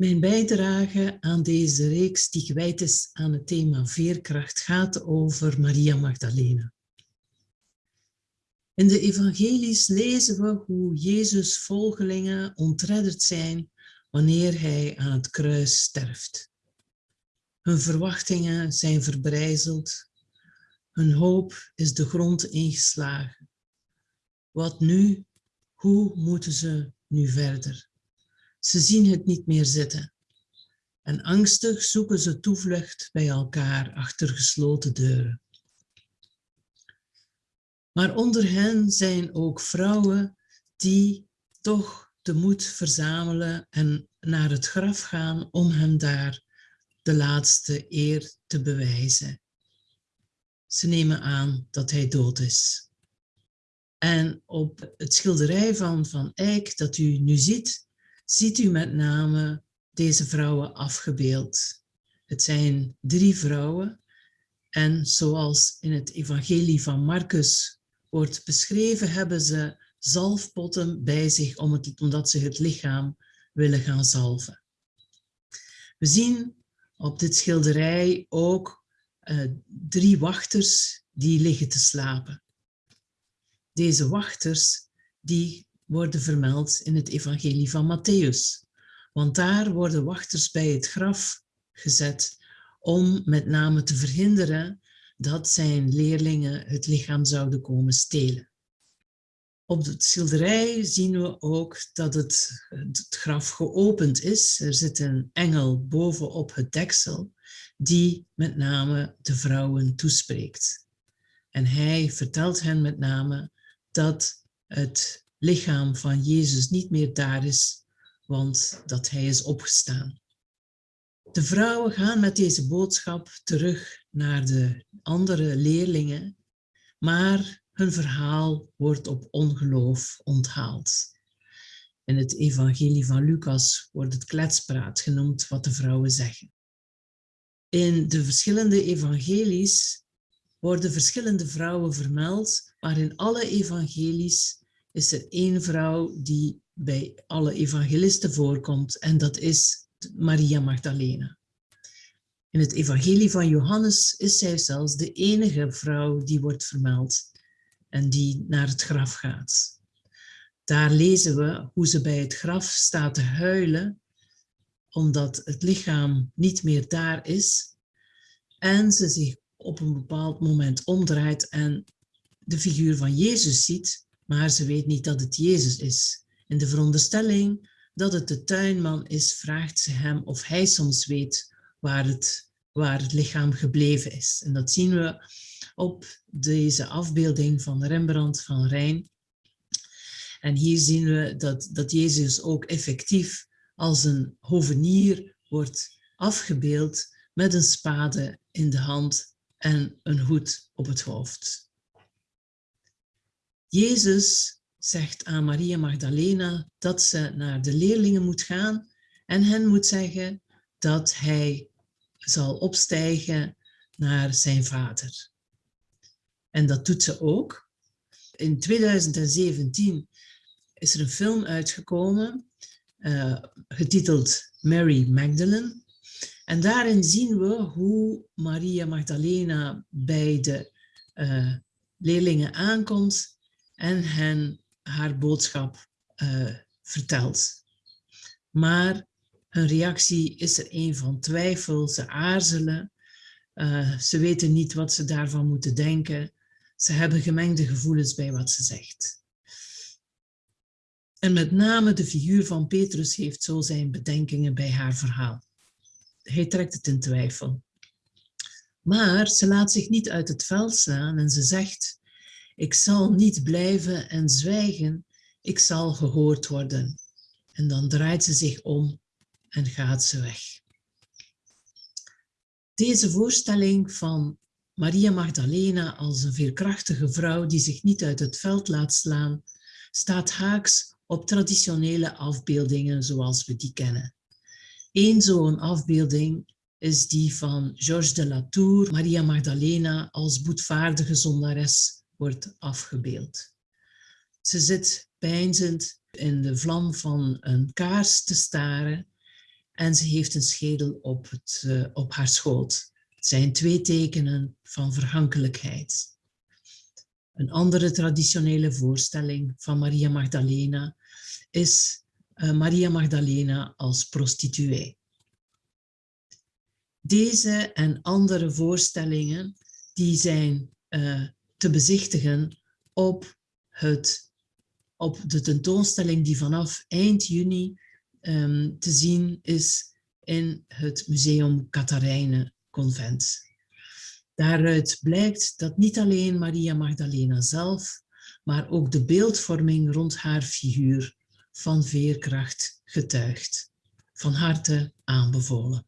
Mijn bijdrage aan deze reeks die gewijd is aan het thema veerkracht gaat over Maria Magdalena. In de evangelies lezen we hoe Jezus volgelingen ontredderd zijn wanneer hij aan het kruis sterft. Hun verwachtingen zijn verbrijzeld, hun hoop is de grond ingeslagen. Wat nu? Hoe moeten ze nu verder? Ze zien het niet meer zitten. En angstig zoeken ze toevlucht bij elkaar achter gesloten deuren. Maar onder hen zijn ook vrouwen die toch de moed verzamelen en naar het graf gaan om hem daar de laatste eer te bewijzen. Ze nemen aan dat hij dood is. En op het schilderij van Van Eyck dat u nu ziet, ziet u met name deze vrouwen afgebeeld. Het zijn drie vrouwen en zoals in het evangelie van Marcus wordt beschreven, hebben ze zalfpotten bij zich omdat ze het lichaam willen gaan zalven. We zien op dit schilderij ook uh, drie wachters die liggen te slapen. Deze wachters die worden vermeld in het evangelie van Matthäus. Want daar worden wachters bij het graf gezet om met name te verhinderen dat zijn leerlingen het lichaam zouden komen stelen. Op het schilderij zien we ook dat het, het graf geopend is. Er zit een engel bovenop het deksel die met name de vrouwen toespreekt. En hij vertelt hen met name dat het lichaam van Jezus niet meer daar is, want dat hij is opgestaan. De vrouwen gaan met deze boodschap terug naar de andere leerlingen, maar hun verhaal wordt op ongeloof onthaald. In het evangelie van Lucas wordt het kletspraat genoemd wat de vrouwen zeggen. In de verschillende evangelies worden verschillende vrouwen vermeld, maar in alle evangelies is er één vrouw die bij alle evangelisten voorkomt en dat is Maria Magdalena. In het evangelie van Johannes is zij zelfs de enige vrouw die wordt vermeld en die naar het graf gaat. Daar lezen we hoe ze bij het graf staat te huilen omdat het lichaam niet meer daar is en ze zich op een bepaald moment omdraait en de figuur van Jezus ziet maar ze weet niet dat het Jezus is. In de veronderstelling dat het de tuinman is, vraagt ze hem of hij soms weet waar het, waar het lichaam gebleven is. En dat zien we op deze afbeelding van Rembrandt van Rijn. En hier zien we dat, dat Jezus ook effectief als een hovenier wordt afgebeeld met een spade in de hand en een hoed op het hoofd. Jezus zegt aan Maria Magdalena dat ze naar de leerlingen moet gaan en hen moet zeggen dat hij zal opstijgen naar zijn vader. En dat doet ze ook. In 2017 is er een film uitgekomen, uh, getiteld Mary Magdalene. En daarin zien we hoe Maria Magdalena bij de uh, leerlingen aankomt en hen haar boodschap uh, vertelt. Maar hun reactie is er een van twijfel, ze aarzelen, uh, ze weten niet wat ze daarvan moeten denken, ze hebben gemengde gevoelens bij wat ze zegt. En met name de figuur van Petrus heeft zo zijn bedenkingen bij haar verhaal. Hij trekt het in twijfel. Maar ze laat zich niet uit het veld slaan en ze zegt, ik zal niet blijven en zwijgen, ik zal gehoord worden. En dan draait ze zich om en gaat ze weg. Deze voorstelling van Maria Magdalena als een veerkrachtige vrouw die zich niet uit het veld laat slaan, staat haaks op traditionele afbeeldingen zoals we die kennen. Eén zo'n afbeelding is die van Georges de Latour, Maria Magdalena als boetvaardige zondares wordt afgebeeld. Ze zit pijnzend in de vlam van een kaars te staren en ze heeft een schedel op, het, uh, op haar schoot. Het zijn twee tekenen van verhankelijkheid. Een andere traditionele voorstelling van Maria Magdalena is uh, Maria Magdalena als prostituee. Deze en andere voorstellingen die zijn uh, te bezichtigen op, het, op de tentoonstelling die vanaf eind juni um, te zien is in het Museum Catharijnen Convent. Daaruit blijkt dat niet alleen Maria Magdalena zelf, maar ook de beeldvorming rond haar figuur van veerkracht getuigt. Van harte aanbevolen.